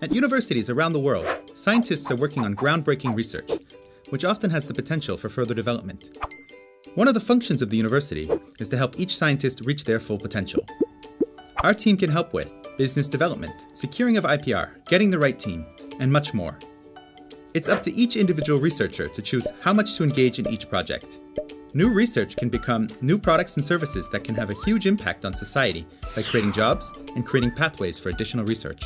At universities around the world, scientists are working on groundbreaking research, which often has the potential for further development. One of the functions of the university is to help each scientist reach their full potential. Our team can help with business development, securing of IPR, getting the right team, and much more. It's up to each individual researcher to choose how much to engage in each project. New research can become new products and services that can have a huge impact on society by creating jobs and creating pathways for additional research.